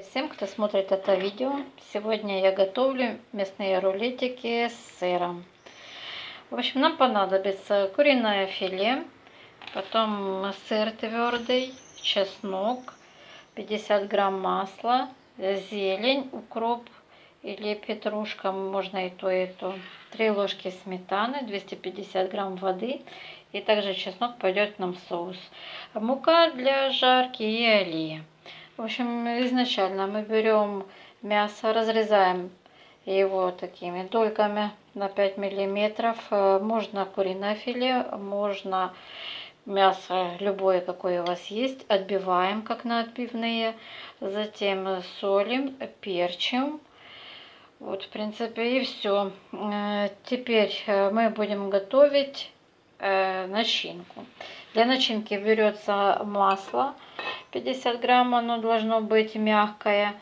Привет всем, кто смотрит это видео. Сегодня я готовлю мясные рулетики с сыром. В общем, нам понадобится куриное филе, потом сыр твердый, чеснок, 50 грамм масла, зелень, укроп или петрушка, можно и то, и то. 3 ложки сметаны, 250 грамм воды и также чеснок пойдет нам в соус. Мука для жарки и олия. В общем, изначально мы берем мясо, разрезаем его такими дольками на 5 миллиметров. Э, можно куриное филе, можно мясо любое, какое у вас есть. Отбиваем, как на отбивные. Затем солим, перчим. Вот, в принципе, и все. Э, теперь э, мы будем готовить начинку. Для начинки берется масло 50 грамм, оно должно быть мягкое.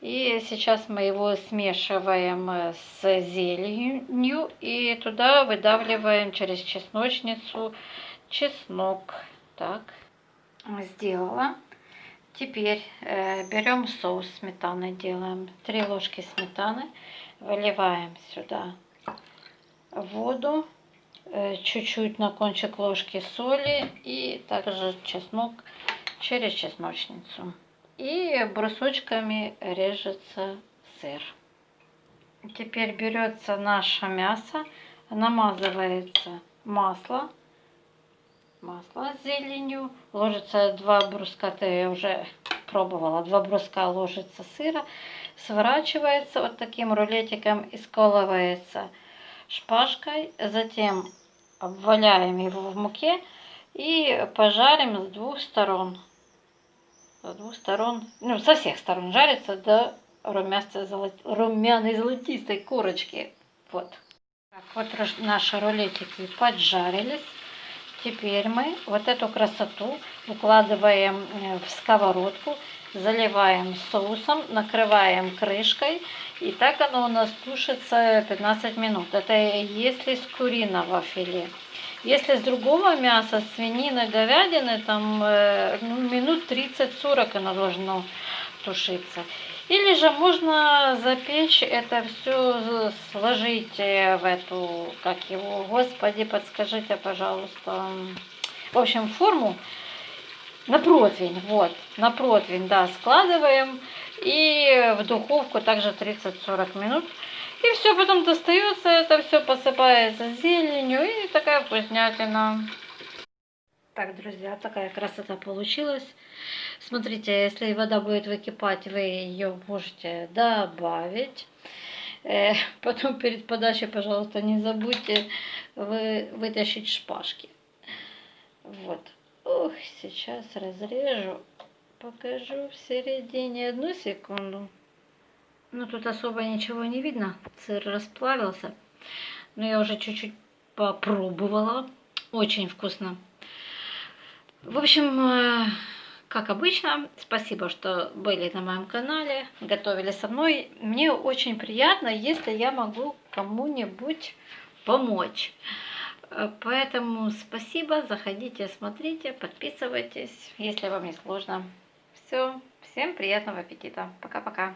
И сейчас мы его смешиваем с зеленью и туда выдавливаем через чесночницу чеснок. Так, сделала. Теперь э, берем соус сметаны, делаем 3 ложки сметаны, выливаем сюда воду, чуть-чуть на кончик ложки соли и также чеснок через чесночницу. И брусочками режется сыр. Теперь берется наше мясо, намазывается масло, масло с зеленью, ложится два бруска, это я уже пробовала, два бруска ложится сыра, сворачивается вот таким рулетиком и сколывается шпажкой, затем обваляем его в муке и пожарим с двух сторон с двух сторон, ну, со всех сторон жарится до румяной, золот... румяной золотистой корочки. Вот. Так, вот наши рулетики поджарились. Теперь мы вот эту красоту укладываем э, в сковородку, заливаем соусом, накрываем крышкой. И так оно у нас тушится 15 минут. Это если с куриного филе. Если с другого мяса, свинины, говядины, там э, ну, минут 30-40 оно должно тушиться. Или же можно запечь это все, сложить э, в эту, как его, господи, подскажите, пожалуйста. В общем, форму на противень, вот, на противень, да, складываем. И в духовку также 30-40 минут. И все потом достается, это все посыпается зеленью и такая вкуснятина. Так, друзья, такая красота получилась. Смотрите, если вода будет выкипать, вы ее можете добавить. Э, потом перед подачей, пожалуйста, не забудьте вы, вытащить шпажки. Вот. Ух, сейчас разрежу. Покажу в середине. Одну секунду. Ну, тут особо ничего не видно. Сыр расплавился. Но я уже чуть-чуть попробовала. Очень вкусно. В общем, э, как обычно, спасибо, что были на моем канале, готовили со мной. Мне очень приятно, если я могу кому-нибудь помочь. Э, поэтому спасибо, заходите, смотрите, подписывайтесь, если вам не сложно. Все, всем приятного аппетита. Пока-пока.